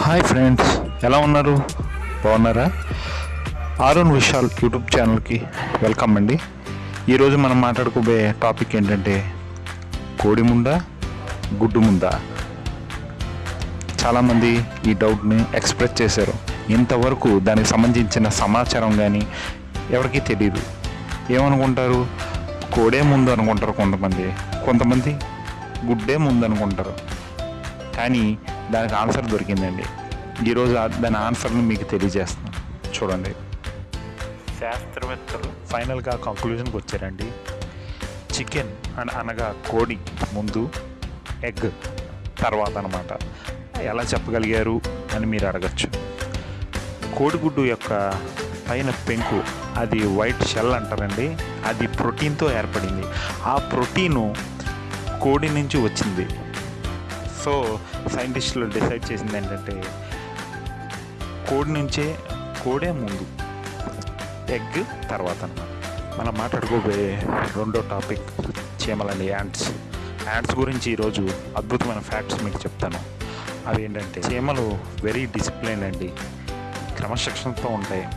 Hi friends ఎలా ఉన్నారు? బాగున్నారా? ఆరుణ్ విశాల్ యూట్యూబ్ ఛానల్కి వెల్కమ్ అండి. ఈరోజు మనం మాట్లాడుకోబోయే టాపిక్ ఏంటంటే కోడి ముందా గుడ్డు ముందా చాలామంది ఈ డౌట్ని ఎక్స్ప్రెస్ చేశారు. ఇంతవరకు దానికి సంబంధించిన సమాచారం కానీ ఎవరికీ తెలియదు ఏమనుకుంటారు? కోడే ముందు అనుకుంటారు కొంతమంది. కొంతమంది గుడ్డే ముందు అనుకుంటారు. కానీ దానికి ఆన్సర్ దొరికిందండి. ఈరోజు దాని ఆన్సర్ని మీకు తెలియజేస్తాను చూడండి. శాస్త్రవేత్తలు ఫైనల్గా కంక్లూజన్కి వచ్చారండి. చికెన్ అని అనగా కోడి ముందు ఎగ్ తర్వాత అనమాట ఎలా చెప్పగలిగారు అని మీరు అడగచ్చు. కోడిగుడ్డు యొక్క పైన పెంకు అది వైట్ షెల్ అంటారండి. అది ప్రోటీన్తో ఏర్పడింది. ఆ ప్రోటీను కోడి నుంచి వచ్చింది. సో సైంటిస్టులు డిసైడ్ చేసింది ఏంటంటే కోడి నుంచే కోడే ముందు ఎగ్ తర్వాత అన్నమాట మనం మాట్లాడుకోబోయే రెండో టాపిక్ చీమలండి యాంట్స్ యాంట్స్ గురించి ఈరోజు అద్భుతమైన ఫ్యాక్ట్స్ మీకు చెప్తాను. అవి ఏంటంటే చీమలు వెరీ డిసిప్లైన్ అండి. క్రమశిక్షణతో ఉంటాయి.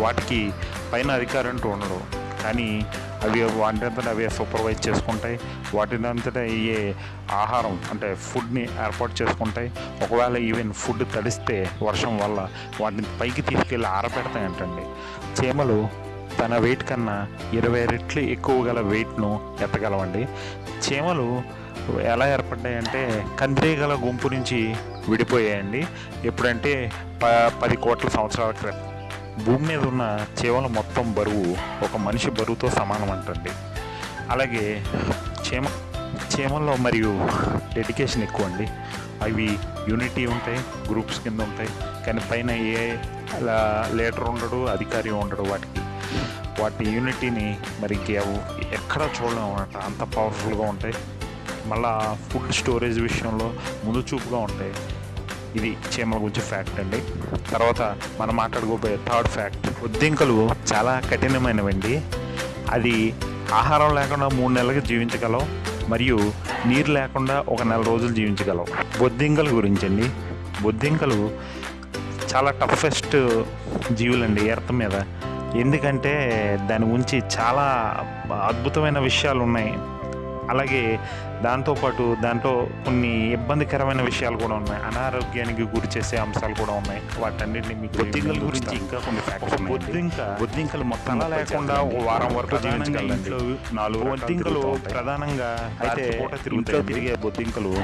వాటికి పైన అధికారంతో ఉండడం కానీ అవి వాటింతటా అవి సూపర్వైజ్ చేసుకుంటాయి. వాటినంతటా అయ్యే ఆహారం అంటే ఫుడ్ని ఏర్పాటు చేసుకుంటాయి. ఒకవేళ ఈవెన్ ఫుడ్ తడిస్తే వర్షం వల్ల వాటిని పైకి తీసుకెళ్ళి ఆరబెడతాయంటండి. చీమలు తన వెయిట్ కన్నా ఇరవై రెట్లు ఎక్కువ గల వెయిట్ను ఎత్తగలవండి. చీమలు ఎలా ఏర్పడ్డాయంటే కందిరీగల గుంపు నుంచి విడిపోయాయండి. ఎప్పుడంటే ప పది కోట్ల సంవత్సరాల క్రితం. భూమి మీద ఉన్న చీమల మొత్తం బరువు ఒక మనిషి బరువుతో సమానం అంటండి. అలాగే చీమ చీమల్లో మరియు డెడికేషన్ ఎక్కువ అండి. అవి యూనిటీ ఉంటాయి గ్రూప్స్ కింద ఉంటాయి. కానీ పైన ఏ లీడర్ ఉండడు అధికారి ఉండడు వాటికి. వాటి యూనిటీని మరి ఇంకెవ- ఎక్కడా చూడలేము అన్నమాట. అంత పవర్ఫుల్గా ఉంటాయి. మళ్ళా ఫుడ్ స్టోరేజ్ విషయంలో ముందు చూపుగా ఉంటాయి. ఇది చీమల గురించి ఫ్యాక్ట్ అండి. తర్వాత మనం మాట్లాడుకోబోయే థర్డ్ ఫ్యాక్ట్ బొద్దింకలు చాలా కఠినమైనవండి. అది ఆహారం లేకుండా మూడు నెలలకు జీవించగలవు మరియు నీరు లేకుండా ఒక నెల రోజులు జీవించగలవు. బొద్దింకల గురించి అండి బొద్దింకలు చాలా టఫెస్ట్ జీవులండి ఎర్త్ మీద. ఎందుకంటే దాని గురించి చాలా అద్భుతమైన విషయాలు ఉన్నాయి. అలాగే దాంతోపాటు దాంట్లో కొన్ని ఇబ్బందికరమైన విషయాలు కూడా ఉన్నాయి. అనారోగ్యానికి గురి చేసే అంశాలు కూడా ఉన్నాయి. వాటన్నిటిని మీకు బొద్దింకల గురించి ఇంకా కొన్ని ఫ్యాక్ట్స్ బొద్దింక బొద్దింకలు మొత్తం లేకుండా వారం వరకు జీవించగలండి. నాలుగు బొద్దింకలు ప్రధానంగా అయితే తిరిగే బొద్దింకలు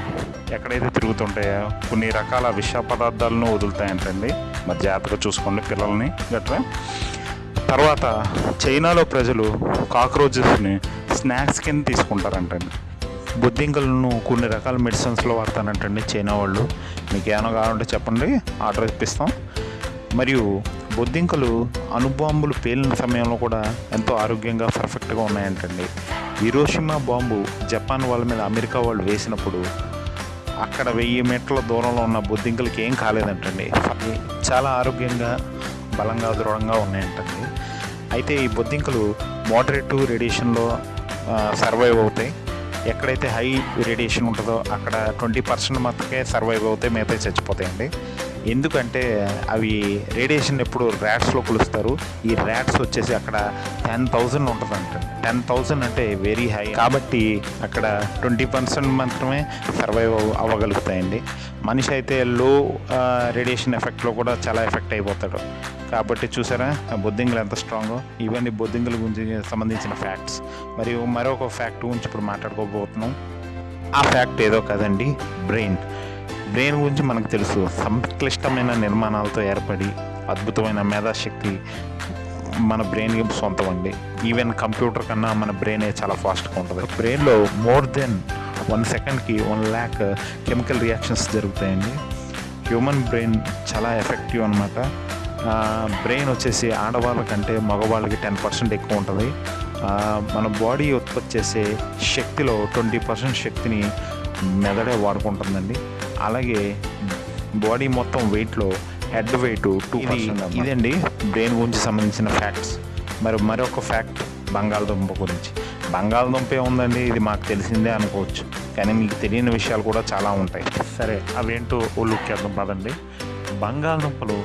ఎక్కడైతే తిరుగుతుంటాయో కొన్ని రకాల విష పదార్థాలను వదులుతాయంటండి. మరి జాగ్రత్తగా చూసుకోండి పిల్లల్ని గట్రా. తర్వాత చైనాలో ప్రజలు కాక్రోచెస్ని స్నాక్స్ కింద తీసుకుంటారంటండి. బొద్దింకలను కొన్ని రకాల మెడిసిన్స్లో వాడతానంటండి చైనా వాళ్ళు. మీకు ఏమైనా కావాలంటే చెప్పండి ఆర్డర్ ఇప్పిస్తాం. మరియు బొద్దింకలు అణుబాంబులు పేలిన సమయంలో కూడా ఎంతో ఆరోగ్యంగా పర్ఫెక్ట్గా ఉన్నాయంటండి. హిరోషిమా బాంబు జపాన్ వాళ్ళ మీద అమెరికా వాళ్ళు వేసినప్పుడు అక్కడ వెయ్యి మీటర్ల దూరంలో ఉన్న బొద్దింకలకి ఏం కాలేదంటండి. చాలా ఆరోగ్యంగా బలంగా దృఢంగా ఉన్నాయంటండి. అయితే ఈ బొద్దింకలు మోడరేట్ రేడియేషన్లో సర్వైవ్ అవుతాయి. ఎక్కడైతే హై రేడియేషన్ ఉంటుందో అక్కడ ట్వంటీ పర్సెంట్ మాత్రమే సర్వైవ్ అవుతాయి మిగతా చచ్చిపోతాయండి. ఎందుకంటే అవి రేడియేషన్ ఎప్పుడు ర్యాట్స్లో కొలుస్తారు. ఈ ర్యాట్స్ వచ్చేసి అక్కడ టెన్ థౌజండ్ ఉంటుందంట. టెన్ థౌజండ్ అంటే వెరీ హై కాబట్టి అక్కడ ట్వంటీ పర్సెంట్ మాత్రమే సర్వైవ్ అవ్వగలుగుతాయండి. మనిషి అయితే లో రేడియేషన్ ఎఫెక్ట్లో కూడా చాలా ఎఫెక్ట్ అయిపోతాడు. కాబట్టి చూసారా ఆ ఎంత స్ట్రాంగో ఇవన్నీ బొద్దింగుల గురించి సంబంధించిన ఫ్యాక్ట్స్ మరియు మరొక ఫ్యాక్ట్ గురించి ఇప్పుడు మాట్లాడుకోబోతున్నాం. ఆ ఫ్యాక్ట్ ఏదో కదండి బ్రెయిన్ బ్రెయిన్ గురించి మనకు తెలుసు? సంక్లిష్టమైన నిర్మాణాలతో ఏర్పడి అద్భుతమైన మేధాశక్తి మన బ్రెయిన్కి సొంతం అండి ఈవెన్ కంప్యూటర్ కన్నా మన బ్రెయిన్ చాలా ఫాస్ట్గా ఉంటుంది. బ్రెయిన్లో మోర్ దెన్ వన్ సెకండ్కి వన్ ల్యాక్ కెమికల్ రియాక్షన్స్ జరుగుతాయండి. హ్యూమన్ బ్రెయిన్ చాలా ఎఫెక్టివ్ అనమాట బ్రెయిన్ వచ్చేసి ఆడవాళ్ళ కంటే మగవాళ్ళకి టెన్ పర్సెంట్ ఎక్కువ ఉంటుంది. మన బాడీ ఉత్పత్తి చేసే శక్తిలో ట్వంటీ పర్సెంట్ శక్తిని మెదడే వాడుకుంటుందండి. అలాగే బాడీ మొత్తం వెయిట్లో హెడ్ వెయిట్ టూ ఇదండి బ్రెయిన్ గురించి సంబంధించిన ఫ్యాక్ట్స్. మరి మరొక ఫ్యాక్ట్ బంగాళదుంప గురించి. బంగాళదుంపే ఉందండి ఇది మాకు తెలిసిందే అనుకోవచ్చు. కానీ మీకు తెలియని విషయాలు కూడా చాలా ఉంటాయి. సరే అవేంటో ఓ లుక్ వేద్దాం పదండి. బంగాళదుంపలు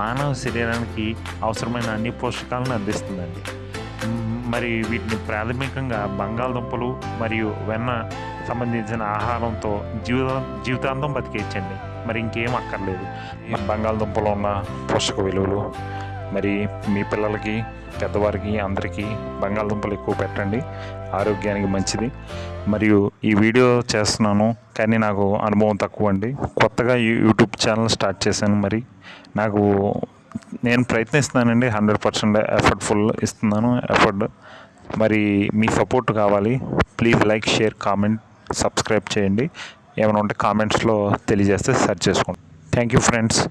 మానవ శరీరానికి అవసరమైన అన్ని పోషకాలను అందిస్తుందండి. మరి వీటిని ప్రాథమికంగా బంగాళదుంపలు మరియు వెన్న సంబంధించిన ఆహారంతో జీవిత జీవితాంతం బతికేయచ్చండి. మరి ఇంకేం అక్కర్లేదు. ఈ బంగాళదుంపలో ఉన్న పోషక విలువలు మరి మీ పిల్లలకి పెద్దవారికి అందరికీ బంగాళదుంపలు ఎక్కువ పెట్టండి. ఆరోగ్యానికి మంచిది. మరియు ఈ వీడియో చేస్తున్నాను కానీ నాకు అనుభవం తక్కువ అండి కొత్తగా యూట్యూబ్ ఛానల్ స్టార్ట్ చేశాను మరి నాకు నేను ప్రయత్నిస్తున్నానండి హండ్రెడ్ పర్సెంట్ ఎఫర్ట్ఫుల్ ఇస్తున్నాను ఎఫర్ట్. మరి మీ సపోర్ట్ కావాలి. Please like share comment subscribe చేయండి. ఏమైనా ఉంటే కామెంట్స్లో తెలియజేస్తే సెర్చ్ చేసుకోండి. Thank you friends